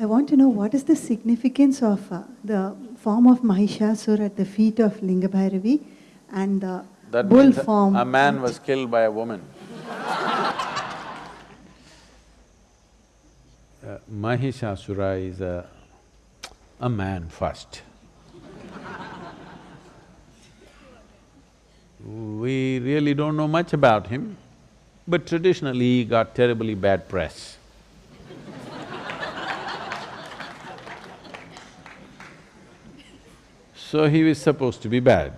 I want to know what is the significance of uh, the form of Mahishasur at the feet of Lingabhairavi and the That bull means form. a man was killed by a woman. Uh, Mahishasura is a, a man first. We really don't know much about him, but traditionally he got terribly bad press. So he was supposed to be bad.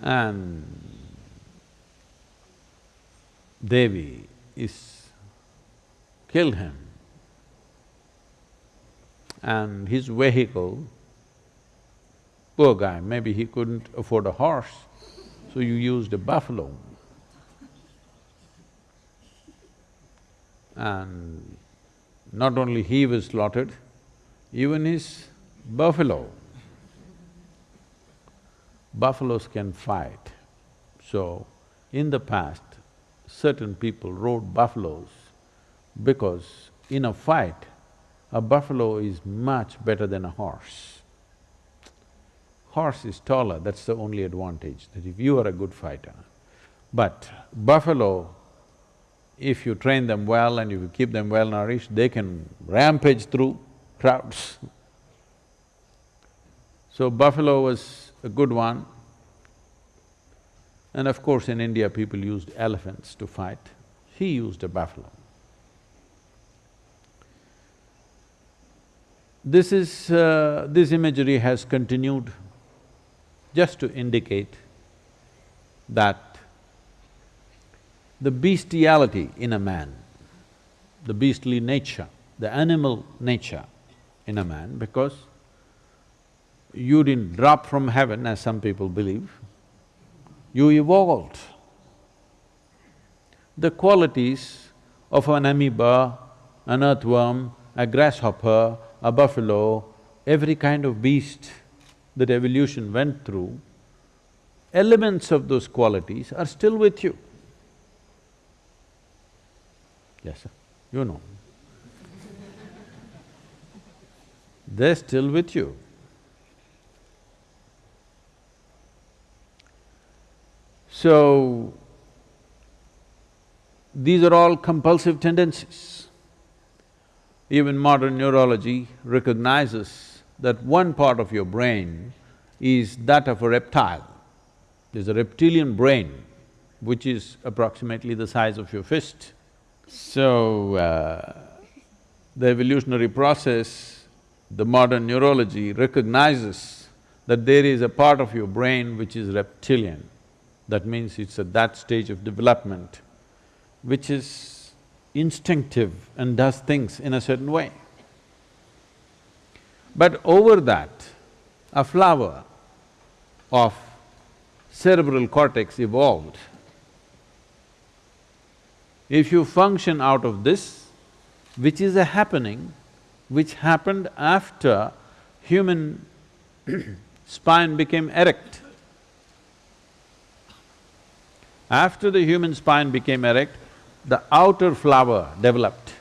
And Devi is… killed him. And his vehicle, poor guy, maybe he couldn't afford a horse, so you used a buffalo. And not only he was slaughtered, even his buffalo. Buffaloes can fight. So, in the past, certain people rode buffaloes because in a fight, a buffalo is much better than a horse. Horse is taller, that's the only advantage, that if you are a good fighter. But buffalo, if you train them well and if you keep them well nourished, they can rampage through crowds. So buffalo was a good one. And of course, in India, people used elephants to fight. He used a buffalo. This is… Uh, this imagery has continued just to indicate that the bestiality in a man, the beastly nature, the animal nature in a man, because you didn't drop from heaven as some people believe, you evolved. The qualities of an amoeba, an earthworm, a grasshopper, a buffalo, every kind of beast that evolution went through, elements of those qualities are still with you. Yes, sir, you know. They're still with you. So, these are all compulsive tendencies. Even modern neurology recognizes that one part of your brain is that of a reptile. There's a reptilian brain which is approximately the size of your fist. So, uh, the evolutionary process, the modern neurology recognizes that there is a part of your brain which is reptilian. That means it's at that stage of development which is instinctive and does things in a certain way. But over that, a flower of cerebral cortex evolved. If you function out of this, which is a happening which happened after human spine became erect. After the human spine became erect, the outer flower developed,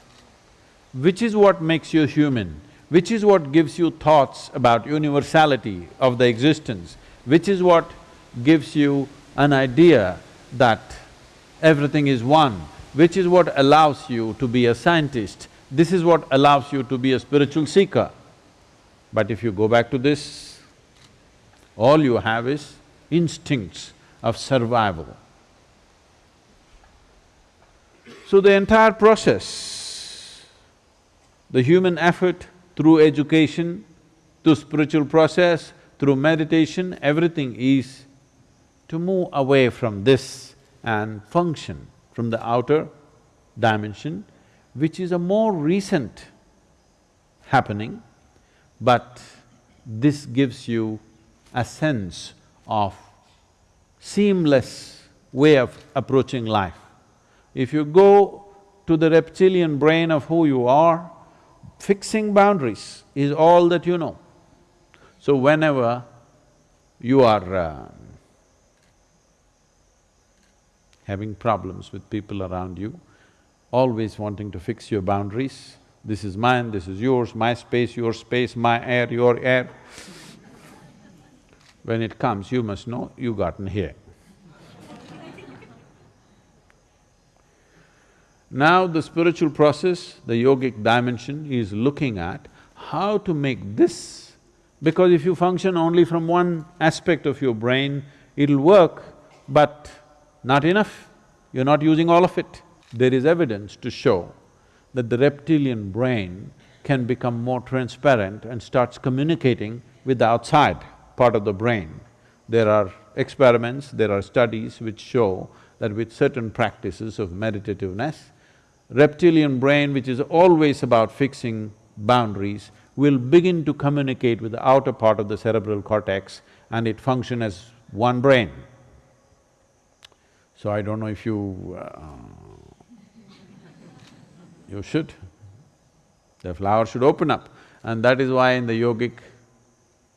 which is what makes you human, which is what gives you thoughts about universality of the existence, which is what gives you an idea that everything is one, which is what allows you to be a scientist, this is what allows you to be a spiritual seeker. But if you go back to this, all you have is instincts of survival. So the entire process, the human effort through education, through spiritual process, through meditation, everything is to move away from this and function from the outer dimension, which is a more recent happening, but this gives you a sense of seamless way of approaching life. If you go to the reptilian brain of who you are, fixing boundaries is all that you know. So whenever you are uh, having problems with people around you, always wanting to fix your boundaries. This is mine, this is yours, my space, your space, my air, your air. When it comes, you must know you gotten here. Now the spiritual process, the yogic dimension is looking at how to make this, because if you function only from one aspect of your brain, it'll work, but not enough, you're not using all of it. There is evidence to show that the reptilian brain can become more transparent and starts communicating with the outside part of the brain. There are experiments, there are studies which show that with certain practices of meditativeness, reptilian brain, which is always about fixing boundaries, will begin to communicate with the outer part of the cerebral cortex and it function as one brain. So I don't know if you… Uh, you should. The flower should open up and that is why in the yogic,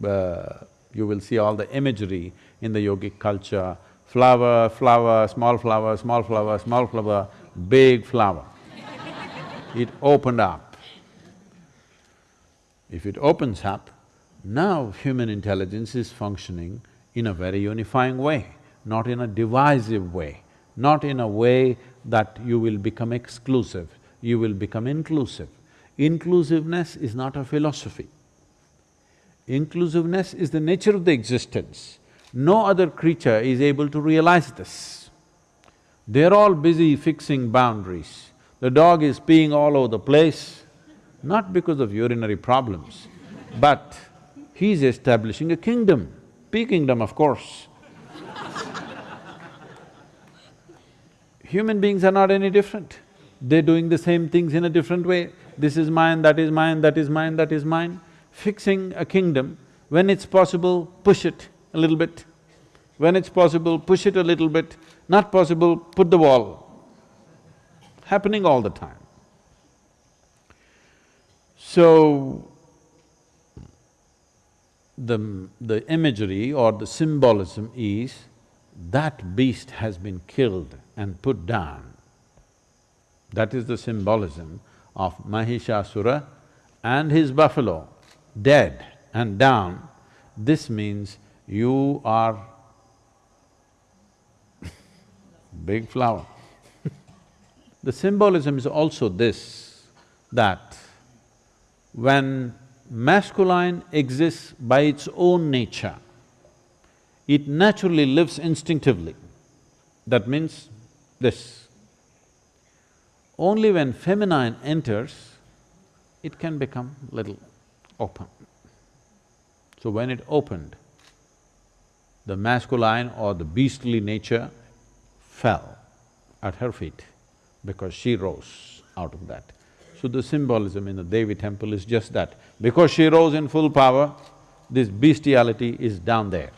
uh, you will see all the imagery in the yogic culture, flower, flower, small flower, small flower, small flower, big flower. It opened up. If it opens up, now human intelligence is functioning in a very unifying way, not in a divisive way, not in a way that you will become exclusive, you will become inclusive. Inclusiveness is not a philosophy. Inclusiveness is the nature of the existence. No other creature is able to realize this. They're all busy fixing boundaries. The dog is peeing all over the place, not because of urinary problems, but he's establishing a kingdom, pee kingdom of course. Human beings are not any different. They're doing the same things in a different way. This is mine, that is mine, that is mine, that is mine fixing a kingdom, when it's possible, push it a little bit. When it's possible, push it a little bit, not possible, put the wall. Happening all the time. So, the… the imagery or the symbolism is that beast has been killed and put down. That is the symbolism of Mahishasura and his buffalo dead and down, this means you are big flower. The symbolism is also this, that when masculine exists by its own nature, it naturally lives instinctively. That means this. Only when feminine enters, it can become little open. So when it opened, the masculine or the beastly nature fell at her feet because she rose out of that. So the symbolism in the Devi temple is just that. Because she rose in full power, this bestiality is down there.